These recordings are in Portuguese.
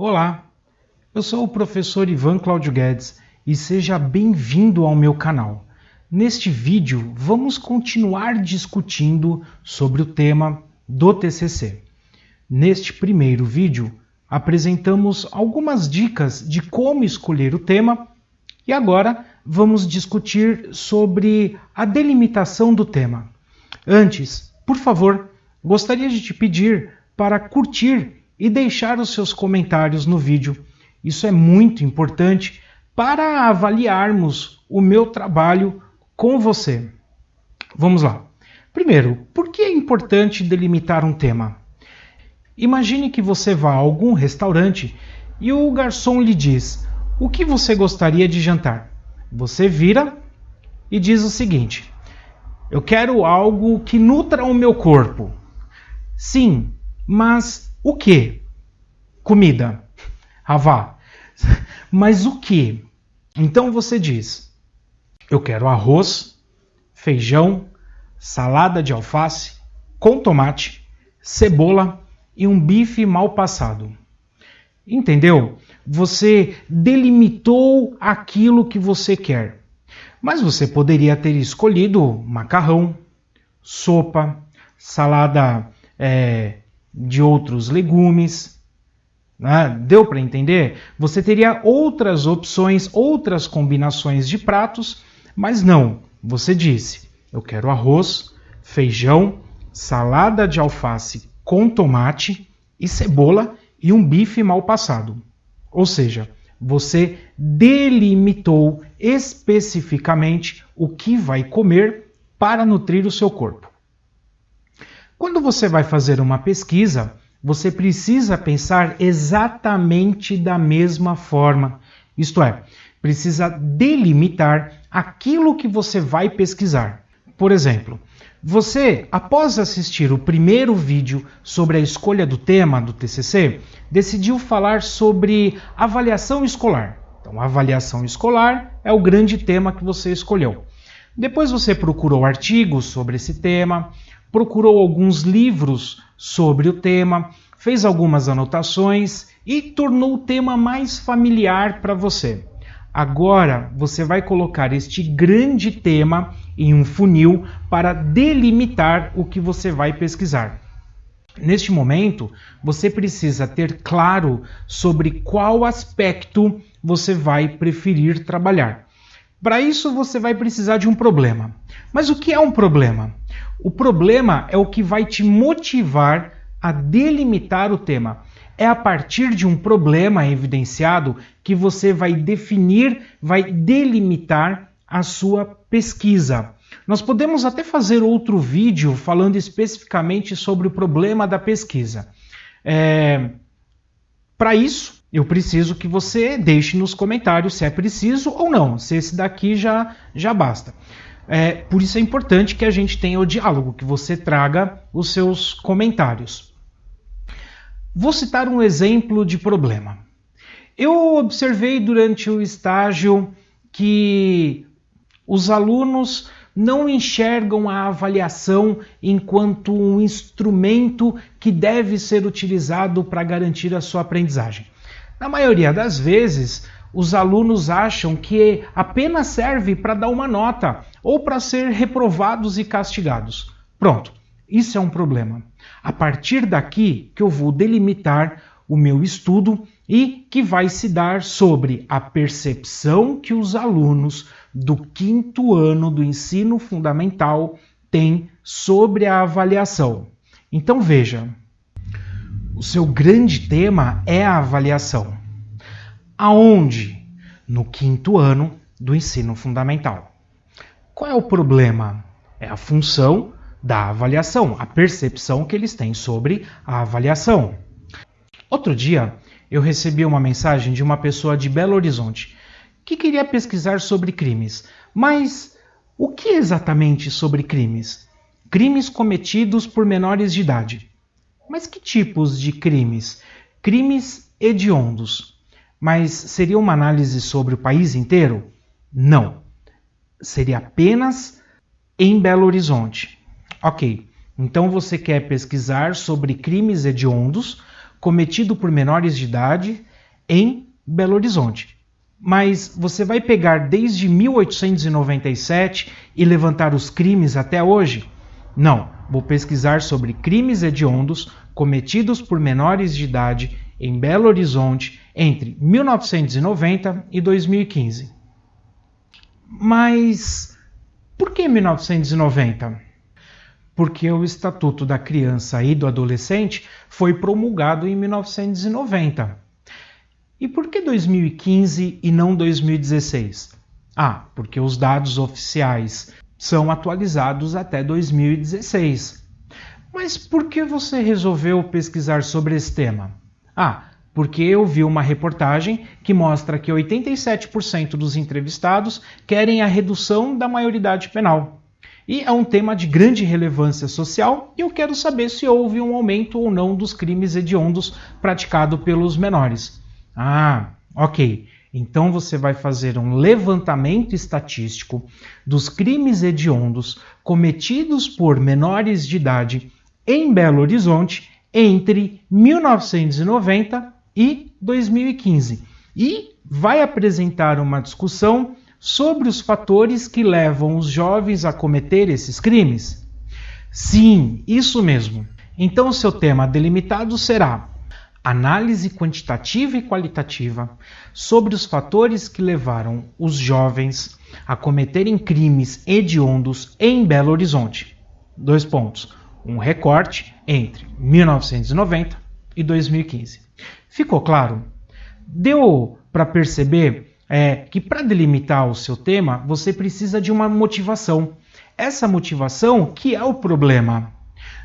Olá, eu sou o professor Ivan Cláudio Guedes e seja bem-vindo ao meu canal. Neste vídeo, vamos continuar discutindo sobre o tema do TCC. Neste primeiro vídeo, apresentamos algumas dicas de como escolher o tema e agora vamos discutir sobre a delimitação do tema. Antes, por favor, gostaria de te pedir para curtir e deixar os seus comentários no vídeo. Isso é muito importante para avaliarmos o meu trabalho com você. Vamos lá. Primeiro, por que é importante delimitar um tema? Imagine que você vá a algum restaurante e o garçom lhe diz: O que você gostaria de jantar? Você vira e diz o seguinte: Eu quero algo que nutra o meu corpo. Sim, mas o que? Comida. Ravá. Mas o que? Então você diz: Eu quero arroz, feijão, salada de alface com tomate, cebola e um bife mal passado. Entendeu? Você delimitou aquilo que você quer. Mas você poderia ter escolhido macarrão, sopa, salada é, de outros legumes. Né? Deu para entender? Você teria outras opções, outras combinações de pratos, mas não. Você disse: eu quero arroz, feijão, salada de alface com tomate e cebola e um bife mal passado. Ou seja, você delimitou especificamente o que vai comer para nutrir o seu corpo. Quando você vai fazer uma pesquisa, você precisa pensar exatamente da mesma forma. Isto é, precisa delimitar aquilo que você vai pesquisar. Por exemplo, você, após assistir o primeiro vídeo sobre a escolha do tema do TCC, decidiu falar sobre avaliação escolar. Então, avaliação escolar é o grande tema que você escolheu. Depois você procurou artigos sobre esse tema, procurou alguns livros sobre o tema, fez algumas anotações e tornou o tema mais familiar para você. Agora você vai colocar este grande tema em um funil para delimitar o que você vai pesquisar. Neste momento, você precisa ter claro sobre qual aspecto você vai preferir trabalhar. Para isso, você vai precisar de um problema. Mas o que é um problema? O problema é o que vai te motivar a delimitar o tema. É a partir de um problema evidenciado que você vai definir, vai delimitar a sua pesquisa. Nós podemos até fazer outro vídeo falando especificamente sobre o problema da pesquisa. É... Para isso, eu preciso que você deixe nos comentários se é preciso ou não, se esse daqui já, já basta. É, por isso é importante que a gente tenha o diálogo, que você traga os seus comentários. Vou citar um exemplo de problema. Eu observei durante o estágio que os alunos não enxergam a avaliação enquanto um instrumento que deve ser utilizado para garantir a sua aprendizagem. Na maioria das vezes, os alunos acham que apenas serve para dar uma nota ou para ser reprovados e castigados. Pronto, isso é um problema. A partir daqui que eu vou delimitar o meu estudo e que vai se dar sobre a percepção que os alunos do quinto ano do ensino fundamental têm sobre a avaliação. Então veja, o seu grande tema é a avaliação. Aonde? No quinto ano do ensino fundamental. Qual é o problema? É a função da avaliação, a percepção que eles têm sobre a avaliação. Outro dia, eu recebi uma mensagem de uma pessoa de Belo Horizonte que queria pesquisar sobre crimes. Mas o que exatamente sobre crimes? Crimes cometidos por menores de idade. Mas que tipos de crimes? Crimes hediondos. Mas seria uma análise sobre o país inteiro? Não. Seria apenas em Belo Horizonte. Ok. Então você quer pesquisar sobre crimes hediondos cometido por menores de idade em Belo Horizonte. Mas você vai pegar desde 1897 e levantar os crimes até hoje? Não, vou pesquisar sobre crimes hediondos cometidos por menores de idade em Belo Horizonte entre 1990 e 2015. Mas por que 1990? Porque o Estatuto da Criança e do Adolescente foi promulgado em 1990. E por que 2015 e não 2016? Ah, porque os dados oficiais são atualizados até 2016. Mas por que você resolveu pesquisar sobre esse tema? Ah, porque eu vi uma reportagem que mostra que 87% dos entrevistados querem a redução da maioridade penal. E é um tema de grande relevância social e eu quero saber se houve um aumento ou não dos crimes hediondos praticados pelos menores. Ah, ok. Então você vai fazer um levantamento estatístico dos crimes hediondos cometidos por menores de idade em Belo Horizonte entre 1990 e 2015 e vai apresentar uma discussão sobre os fatores que levam os jovens a cometer esses crimes. Sim, isso mesmo. Então, seu tema delimitado será análise quantitativa e qualitativa sobre os fatores que levaram os jovens a cometerem crimes hediondos em Belo Horizonte. Dois pontos. Um recorte entre 1990 e 2015. Ficou claro? Deu para perceber é, que para delimitar o seu tema você precisa de uma motivação. Essa motivação que é o problema.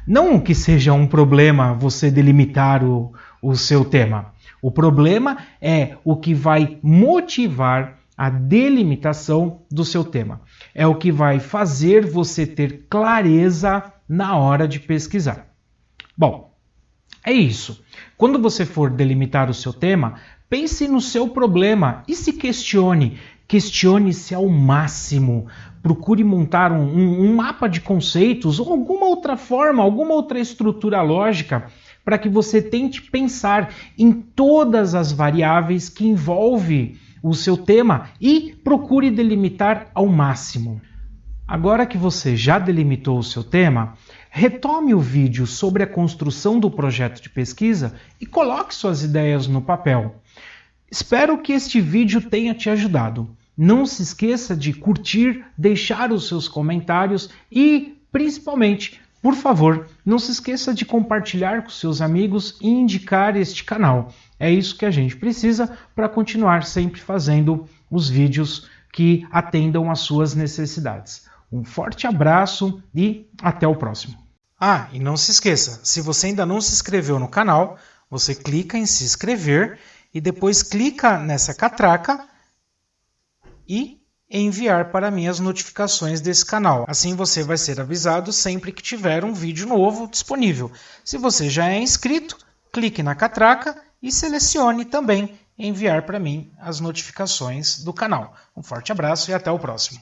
Não que seja um problema você delimitar o, o seu tema. O problema é o que vai motivar a delimitação do seu tema. É o que vai fazer você ter clareza na hora de pesquisar. Bom, é isso. Quando você for delimitar o seu tema, pense no seu problema e se questione. Questione-se ao máximo. Procure montar um, um, um mapa de conceitos ou alguma outra forma, alguma outra estrutura lógica para que você tente pensar em todas as variáveis que envolve o seu tema e procure delimitar ao máximo. Agora que você já delimitou o seu tema, retome o vídeo sobre a construção do projeto de pesquisa e coloque suas ideias no papel. Espero que este vídeo tenha te ajudado. Não se esqueça de curtir, deixar os seus comentários e, principalmente, por favor, não se esqueça de compartilhar com seus amigos e indicar este canal. É isso que a gente precisa para continuar sempre fazendo os vídeos que atendam às suas necessidades. Um forte abraço e até o próximo. Ah, e não se esqueça, se você ainda não se inscreveu no canal, você clica em se inscrever e depois clica nessa catraca e enviar para mim as notificações desse canal. Assim você vai ser avisado sempre que tiver um vídeo novo disponível. Se você já é inscrito, clique na catraca e selecione também enviar para mim as notificações do canal. Um forte abraço e até o próximo.